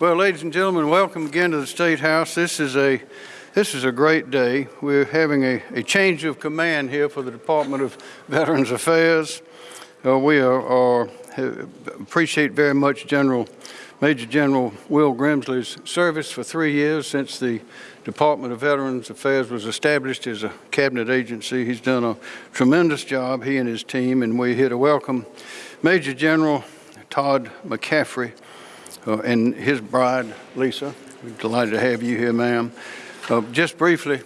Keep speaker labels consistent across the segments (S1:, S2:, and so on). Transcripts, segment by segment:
S1: Well, ladies and gentlemen, welcome again to the State House. This is a this is a great day. We're having a, a change of command here for the Department of Veterans Affairs. Uh, we are, are, appreciate very much General Major General Will Grimsley's service for three years since the Department of Veterans Affairs was established as a cabinet agency. He's done a tremendous job, he and his team, and we're here to welcome Major General Todd McCaffrey uh, and his bride, Lisa. We're delighted to have you here, ma'am. Uh, just briefly,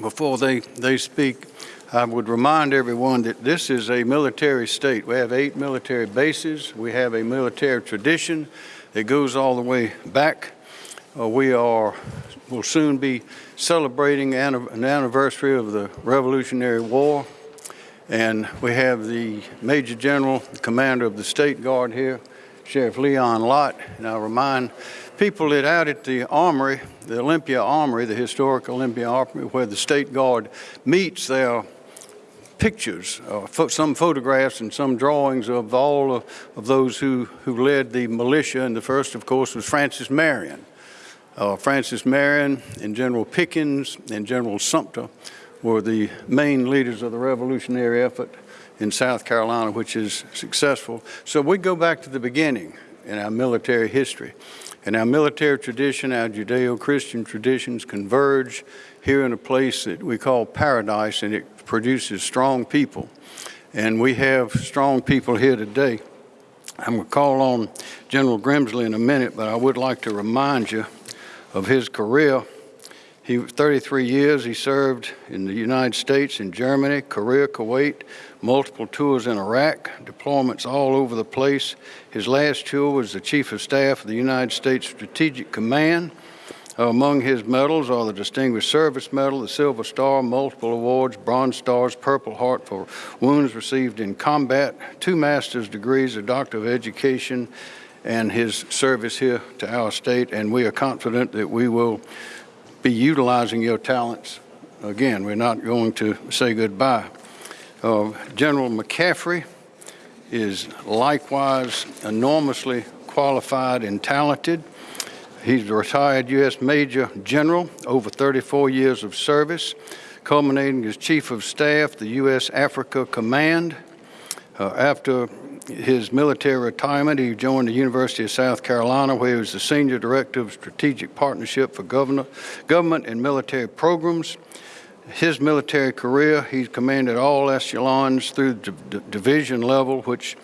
S1: before they, they speak, I would remind everyone that this is a military state. We have eight military bases. We have a military tradition that goes all the way back. Uh, we are, will soon be celebrating an, an anniversary of the Revolutionary War. And we have the Major General, the Commander of the State Guard here, Sheriff Leon Lott. And I'll remind people that out at the Armory, the Olympia Armory, the historic Olympia Armory, where the State Guard meets, there are pictures, uh, pho some photographs and some drawings of all of, of, those who, who led the militia. And the first, of course, was Francis Marion. Uh, Francis Marion and General Pickens and General Sumter were the main leaders of the revolutionary effort in South Carolina, which is successful. So we go back to the beginning in our military history. And our military tradition, our Judeo-Christian traditions converge here in a place that we call paradise, and it produces strong people. And we have strong people here today. I'm going to call on General Grimsley in a minute, but I would like to remind you of his career. He 33 years he served in the United States, in Germany, Korea, Kuwait, multiple tours in Iraq, deployments all over the place. His last tour was the Chief of Staff of the United States Strategic Command uh, among his medals are the Distinguished Service Medal, the Silver Star, multiple awards, Bronze Stars, Purple Heart for wounds received in combat, two master's degrees, a Doctor of Education, and his service here to our state. And we are confident that we will be utilizing your talents. Again, we're not going to say goodbye. Uh, General McCaffrey is likewise enormously qualified and talented. He's a retired U.S. Major General, over 34 years of service, culminating as Chief of Staff, the U.S. Africa Command. Uh, after his military retirement, he joined the University of South Carolina, where he was the Senior Director of Strategic Partnership for Governor, Government and Military Programs. His military career, he commanded all echelons through the division level, which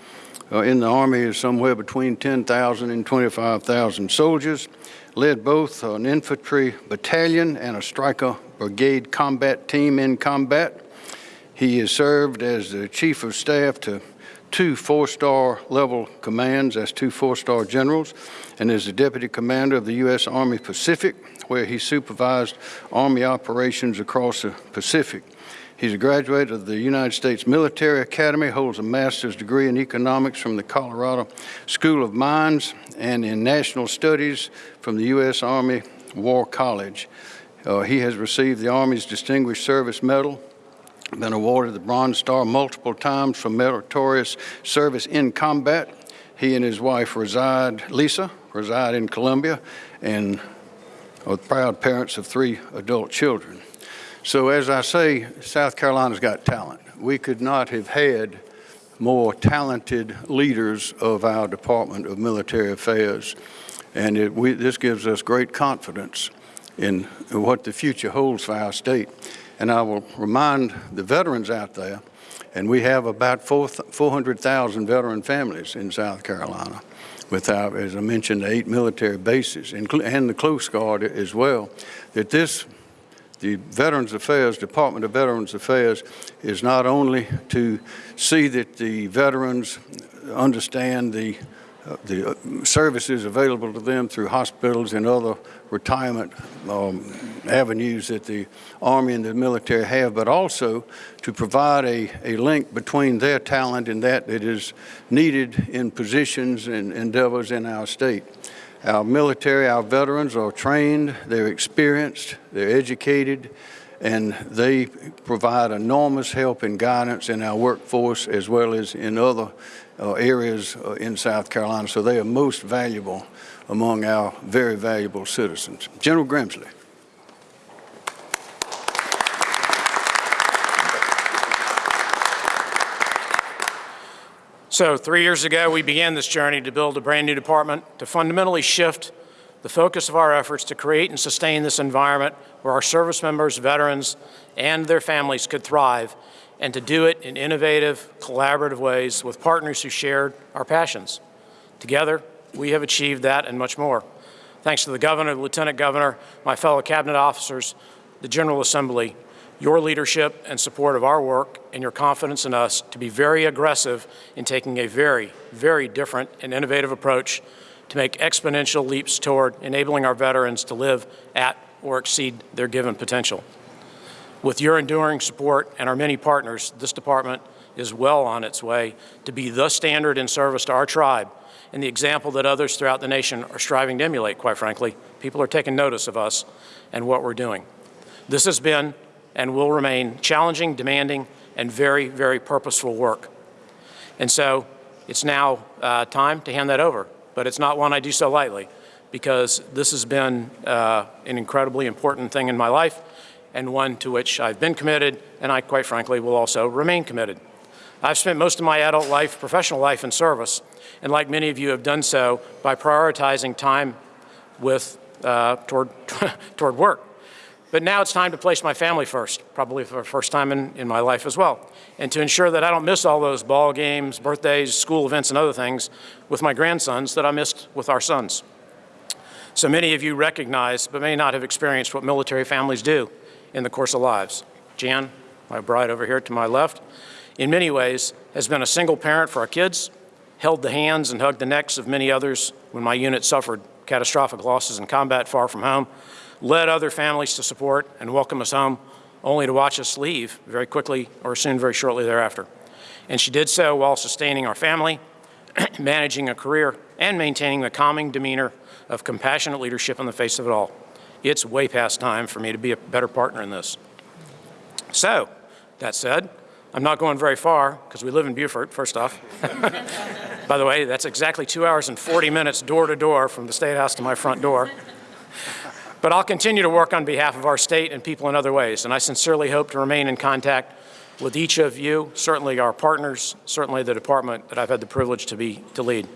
S1: uh, in the Army is somewhere between 10,000 and 25,000 soldiers led both an infantry battalion and a Stryker brigade combat team in combat. He has served as the chief of staff to two four-star level commands, as two four-star generals, and is the deputy commander of the U.S. Army Pacific, where he supervised Army operations across the Pacific. He's a graduate of the United States Military Academy, holds a master's degree in economics from the Colorado School of Mines and in national studies from the U.S. Army War College. Uh, he has received the Army's Distinguished Service Medal, been awarded the Bronze Star multiple times for meritorious service in combat. He and his wife reside, Lisa, reside in Columbia and are proud parents of three adult children. So as I say, South Carolina's got talent. We could not have had more talented leaders of our Department of Military Affairs. And it, we, this gives us great confidence in what the future holds for our state. And I will remind the veterans out there, and we have about 400,000 veteran families in South Carolina with our, as I mentioned, eight military bases and the Coast Guard as well, that this the Veterans Affairs, Department of Veterans Affairs, is not only to see that the veterans understand the the uh, services available to them through hospitals and other retirement um, avenues that the Army and the military have, but also to provide a, a link between their talent and that that is needed in positions and endeavors in our state. Our military, our veterans are trained, they're experienced, they're educated, and they provide enormous help and guidance in our workforce as well as in other uh, areas uh, in South Carolina. So they are most valuable among our very valuable citizens. General Grimsley.
S2: So three years ago, we began this journey to build a brand new department to fundamentally shift the focus of our efforts to create and sustain this environment where our service members, veterans, and their families could thrive, and to do it in innovative, collaborative ways with partners who shared our passions. Together, we have achieved that and much more. Thanks to the Governor, the Lieutenant Governor, my fellow Cabinet officers, the General Assembly, your leadership and support of our work and your confidence in us to be very aggressive in taking a very, very different and innovative approach to make exponential leaps toward enabling our veterans to live at or exceed their given potential. With your enduring support and our many partners, this department is well on its way to be the standard in service to our tribe and the example that others throughout the nation are striving to emulate, quite frankly. People are taking notice of us and what we're doing. This has been and will remain challenging, demanding, and very, very purposeful work. And so it's now uh, time to hand that over. But it's not one I do so lightly because this has been uh, an incredibly important thing in my life and one to which I've been committed and I, quite frankly, will also remain committed. I've spent most of my adult life, professional life in service, and like many of you have done so by prioritizing time with, uh, toward, toward work. But now it's time to place my family first, probably for the first time in, in my life as well, and to ensure that I don't miss all those ball games, birthdays, school events, and other things with my grandsons that I missed with our sons. So many of you recognize, but may not have experienced what military families do in the course of lives. Jan, my bride over here to my left, in many ways has been a single parent for our kids, held the hands and hugged the necks of many others when my unit suffered catastrophic losses in combat far from home, led other families to support and welcome us home, only to watch us leave very quickly or soon very shortly thereafter. And she did so while sustaining our family, managing a career, and maintaining the calming demeanor of compassionate leadership in the face of it all. It's way past time for me to be a better partner in this. So, that said, I'm not going very far because we live in Beaufort, first off. By the way, that's exactly two hours and 40 minutes door to door from the State House to my front door. But I'll continue to work on behalf of our state and people in other ways, and I sincerely hope to remain in contact with each of you, certainly our partners, certainly the department that I've had the privilege to be to lead.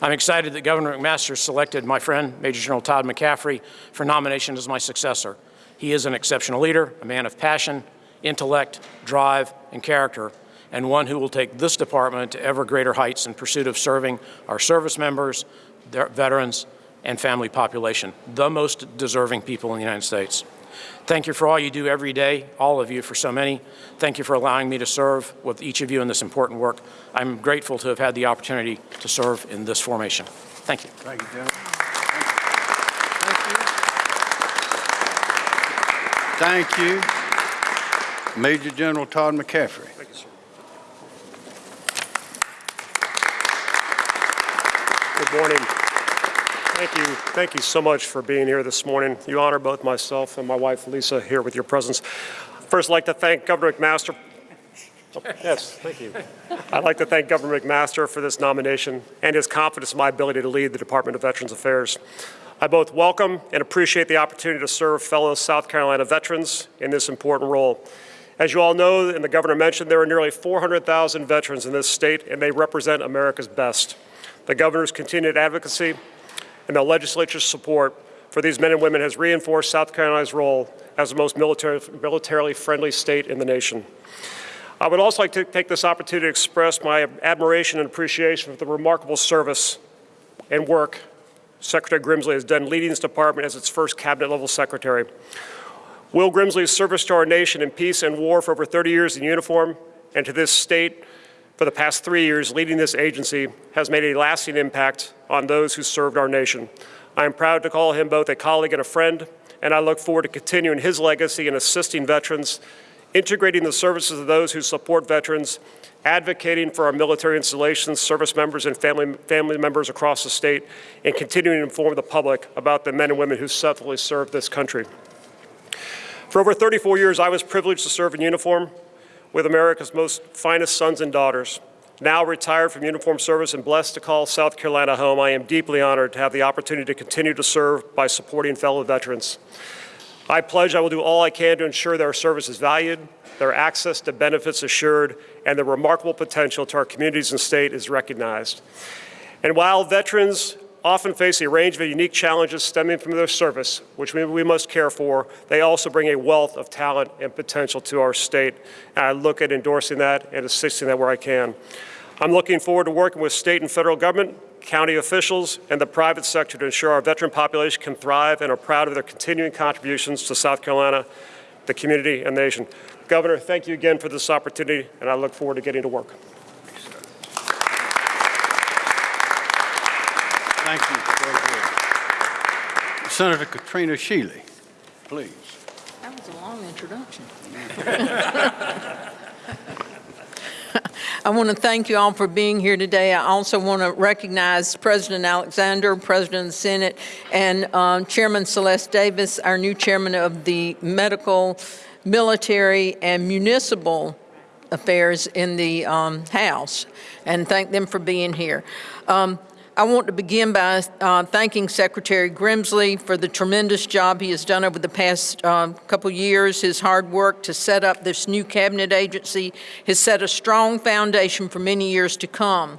S2: I'm excited that Governor McMaster selected my friend, Major General Todd McCaffrey, for nomination as my successor. He is an exceptional leader, a man of passion, intellect, drive, and character, and one who will take this department to ever greater heights in pursuit of serving our service members, their veterans, and family population, the most deserving people in the United States. Thank you for all you do every day, all of you for so many. Thank you for allowing me to serve with each of you in this important work. I'm grateful to have had the opportunity to serve in this formation. Thank you.
S1: Thank you, General. Thank you. Thank you. Major General Todd McCaffrey.
S3: Thank you, sir. Good morning. Thank you. Thank you so much for being here this morning. You honor both myself and my wife, Lisa, here with your presence. First, I'd like to thank Governor McMaster. Oh, yes, thank you. I'd like to thank Governor McMaster for this nomination and his confidence in my ability to lead the Department of Veterans Affairs. I both welcome and appreciate the opportunity to serve fellow South Carolina veterans in this important role. As you all know, and the governor mentioned, there are nearly 400,000 veterans in this state, and they represent America's best. The governor's continued advocacy and the legislature's support for these men and women has reinforced South Carolina's role as the most military, militarily friendly state in the nation. I would also like to take this opportunity to express my admiration and appreciation for the remarkable service and work Secretary Grimsley has done leading this department as its first cabinet level secretary. Will Grimsley's service to our nation in peace and war for over 30 years in uniform and to this state for the past three years leading this agency has made a lasting impact on those who served our nation. I am proud to call him both a colleague and a friend, and I look forward to continuing his legacy in assisting veterans, integrating the services of those who support veterans, advocating for our military installations, service members, and family, family members across the state, and continuing to inform the public about the men and women who selflessly serve this country. For over 34 years, I was privileged to serve in uniform with America's most finest sons and daughters. Now retired from uniform service and blessed to call South Carolina home, I am deeply honored to have the opportunity to continue to serve by supporting fellow veterans. I pledge I will do all I can to ensure their service is valued, their access to benefits assured, and their remarkable potential to our communities and state is recognized. And while veterans often face a range of unique challenges stemming from their service, which we, we must care for, they also bring a wealth of talent and potential to our state. And I look at endorsing that and assisting that where I can. I'm looking forward to working with state and federal government, county officials, and the private sector to ensure our veteran population can thrive and are proud of their continuing contributions to South Carolina, the community, and the nation. Governor, thank you again for this opportunity, and I look forward to getting to work.
S1: Thank you. Very good. Senator Katrina Shealy, please.
S4: That was a long introduction. I want to thank you all for being here today. I also want to recognize President Alexander, President of the Senate, and um, Chairman Sylleste Davis, our new chairman of the Medical, Military, and Municipal Affairs in the um, House, and thank them for being here. Um, I want to begin by uh, thanking Secretary Grimsley for the tremendous job he has done over the past um, couple years. His hard work to set up this new cabinet agency has set a strong foundation for many years to come.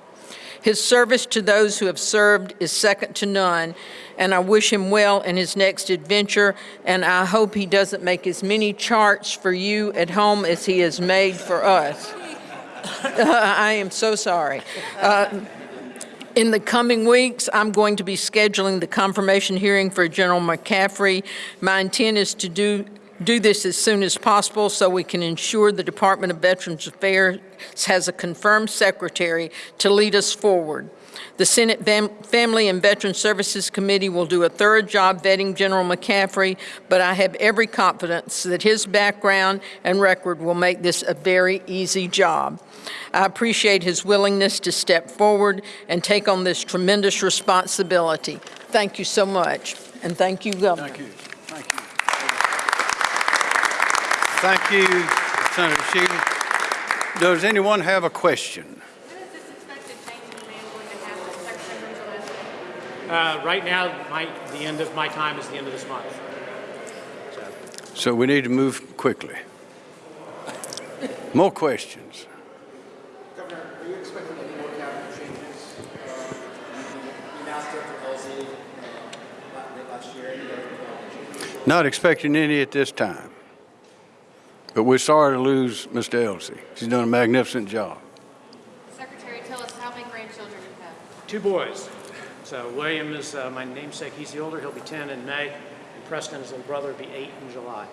S4: His service to those who have served is second to none, and I wish him well in his next adventure, and I hope he doesn't make as many charts for you at home as he has made for us. I am so sorry. Uh, in the coming weeks, I'm going to be scheduling the confirmation hearing for General McCaffrey. My intent is to do, do this as soon as possible so we can ensure the Department of Veterans Affairs has a confirmed secretary to lead us forward. The Senate Fam- Family and Veteran Services Committee will do a thorough job vetting General McCaffrey, but I have every confidence that his background and record will make this a very easy job. I appreciate his willingness to step forward and take on this tremendous responsibility. Thank you so much, and thank you, Governor.
S1: Thank you. Thank you. Thank you, Senator Shealy. Does anyone have a question?
S5: When is this expected change in demand going to happen? Secretary Grimsley?
S2: Uh, Right now, my, the end of my time is the end of this month.
S1: So we need to move quickly. More questions?
S6: Governor, are you expecting any more cabinet changes? Uh, You announced Director Halsey uh, last year. Any other cabinet changes?
S1: Not expecting any at this time. But we're sorry to lose Mr. Elsie. She's done a magnificent job.
S5: Secretary, tell us how many grandchildren you have.
S2: Two boys. So William is uh, my namesake. He's the older. He'll be 10 in May. And Preston, his little brother, will be 8 in July.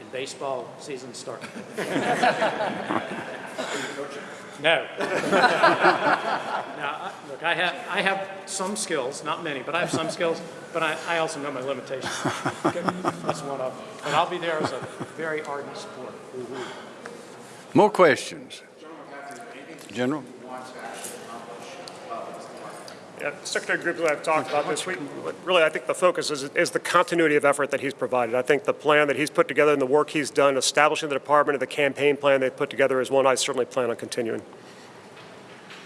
S2: And baseball season starts. No. Now, look, I have, I have some skills, not many, but I have some skills, but I, I also know my limitations. That's one of them. But I'll be there as a very ardent supporter.
S1: More questions? General?
S3: Yeah, Secretary Grimsley, I've talked about this. We, really, I think the focus is, is the continuity of effort that he's provided. I think the plan that he's put together and the work he's done establishing the department and the campaign plan they've put together is one I certainly plan on continuing.
S5: Are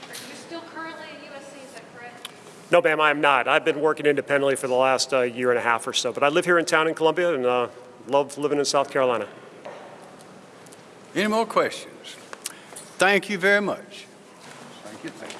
S5: you still currently at USC, is that correct?
S3: No, ma'am, I am not. I've been working independently for the last uh, year and a half or so, but I live here in town in Columbia and uh, love living in South Carolina.
S1: Any more questions? Thank you very much. Thank you. Thank you.